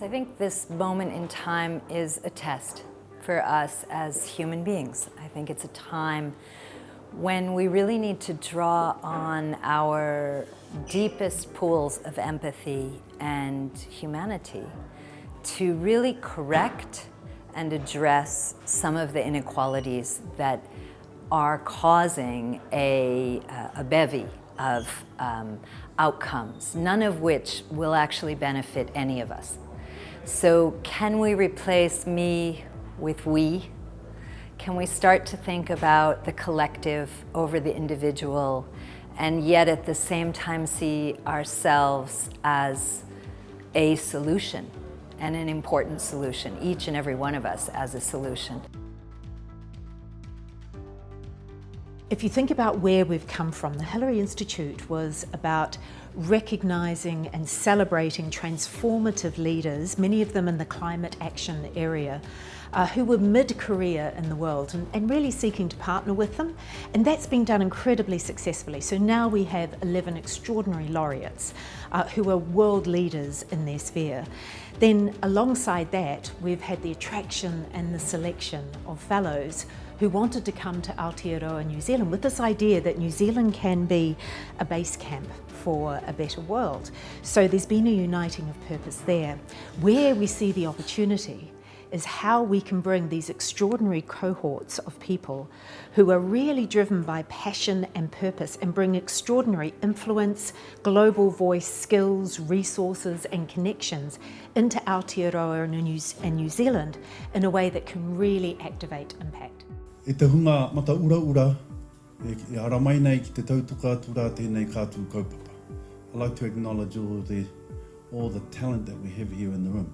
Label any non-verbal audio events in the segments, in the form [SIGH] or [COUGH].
So I think this moment in time is a test for us as human beings. I think it's a time when we really need to draw on our deepest pools of empathy and humanity to really correct and address some of the inequalities that are causing a, a bevy of um, outcomes, none of which will actually benefit any of us. So can we replace me with we? Can we start to think about the collective over the individual and yet at the same time see ourselves as a solution and an important solution, each and every one of us as a solution. If you think about where we've come from, the Hillary Institute was about recognising and celebrating transformative leaders, many of them in the climate action area, uh, who were mid-career in the world and, and, really seeking to partner with them. And that's been done incredibly successfully. So now we have 11 extraordinary laureates uh, who are world leaders in their sphere. Then alongside that, we've had the attraction and the selection of fellows who wanted to come to Aotearoa, New Zealand with this idea that New Zealand can be a base camp for a better world. So there's been a uniting of purpose there. Where we see the opportunity is how we can bring these extraordinary cohorts of people who are really driven by passion and purpose and bring extraordinary influence, global voice, skills, resources and connections into Aotearoa and New Zealand in a way that can really activate impact. E te hunga mata ura ura, e ara mai nei ki te tautuka tura tēnei kātū kaupapa. I'd like to acknowledge all the, all the talent that we have here in the room.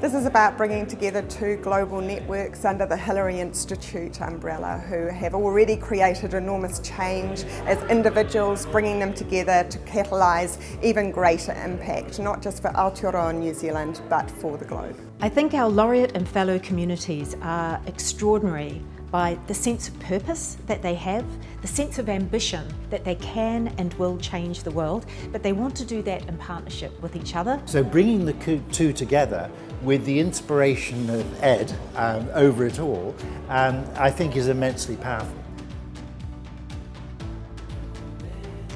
This is about bringing together two global networks under the Hillary Institute umbrella who have already created enormous change as individuals, bringing them together to catalyse even greater impact, not just for Aotearoa New Zealand, but for the globe. I think our laureate and fellow communities are extraordinary by the sense of purpose that they have, the sense of ambition that they can and will change the world, but they want to do that in partnership with each other. So bringing the two together with the inspiration of Ed um, over it all, um, I think is immensely powerful.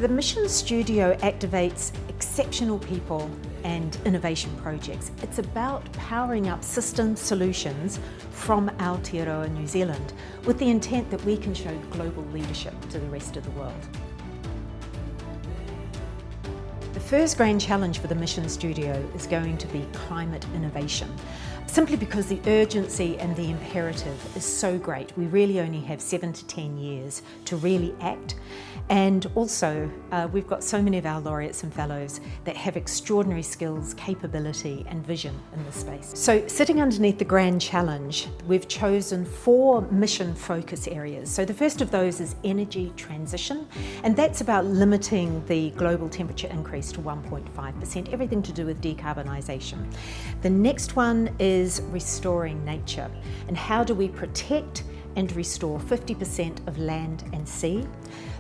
The Mission Studio activates exceptional people and innovation projects. It's about powering up system solutions from Aotearoa, New Zealand, with the intent that we can show global leadership to the rest of the world. The first grand challenge for the Mission Studio is going to be climate innovation simply because the urgency and the imperative is so great. We really only have seven to 10 years to really act. And also, uh, we've got so many of our laureates and fellows that have extraordinary skills, capability and vision in this space. So sitting underneath the Grand Challenge, we've chosen four mission focus areas. So the first of those is energy transition, and that's about limiting the global temperature increase to 1.5%, everything to do with decarbonisation. The next one is is restoring nature and how do we protect and restore 50% of land and sea.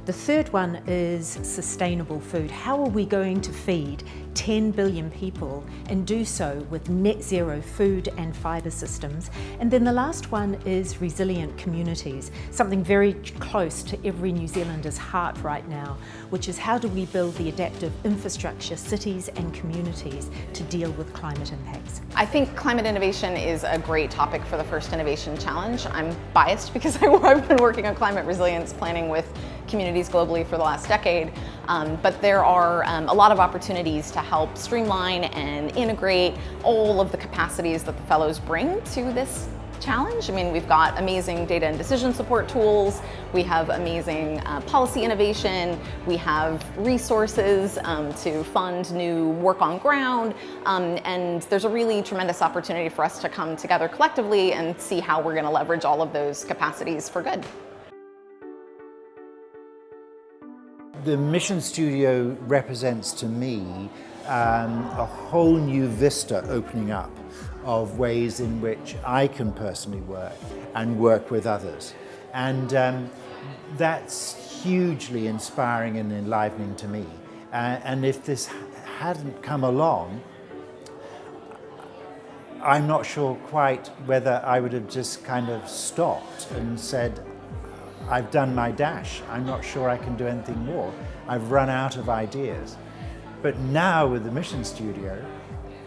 The third one is sustainable food. How are we going to feed 10 billion people and do so with net zero food and fibre systems? And then the last one is resilient communities, something very close to every New Zealander's heart right now, which is how do we build the adaptive infrastructure, cities and communities to deal with climate impacts? I think climate innovation is a great topic for the first Innovation Challenge. I'm biased because [LAUGHS] I've been working on climate resilience planning with communities globally for the last decade, um, but there are um, a lot of opportunities to help streamline and integrate all of the capacities that the fellows bring to this challenge. I mean, we've got amazing data and decision support tools, we have amazing uh, policy innovation, we have resources um, to fund new work on ground, um, and there's a really tremendous opportunity for us to come together collectively and see how we're going to leverage all of those capacities for good. The Mission Studio represents to me um, a whole new vista opening up of ways in which I can personally work and work with others. And um, that's hugely inspiring and enlivening to me. Uh, and if this hadn't come along, I'm not sure quite whether I would have just kind of stopped and said, I've done my dash. I'm not sure I can do anything more. I've run out of ideas. But now with the Mission Studio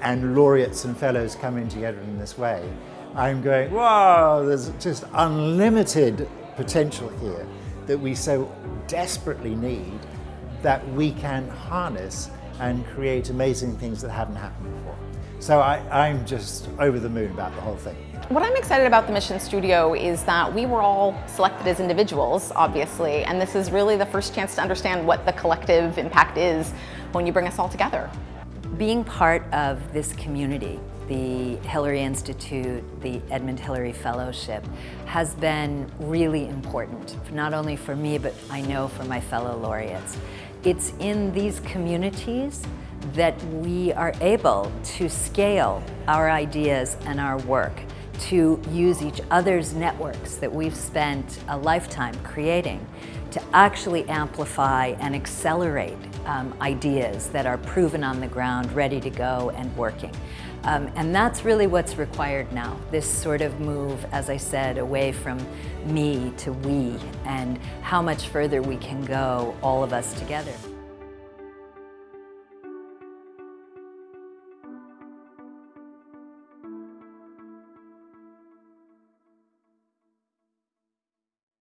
and laureates and fellows coming together in this way, I'm going, wow, there's just unlimited potential here that we so desperately need that we can harness and create amazing things that haven't happened before. So I, I'm just over the moon about the whole thing. What I'm excited about the Mission Studio is that we were all selected as individuals, obviously, and this is really the first chance to understand what the collective impact is when you bring us all together. Being part of this community, the Hillary Institute, the Edmund Hillary Fellowship, has been really important, not only for me, but I know for my fellow laureates. It's in these communities that we are able to scale our ideas and our work to use each other's networks that we've spent a lifetime creating to actually amplify and accelerate um, ideas that are proven on the ground, ready to go and working. Um, and that's really what's required now, this sort of move, as I said, away from me to we and how much further we can go, all of us together.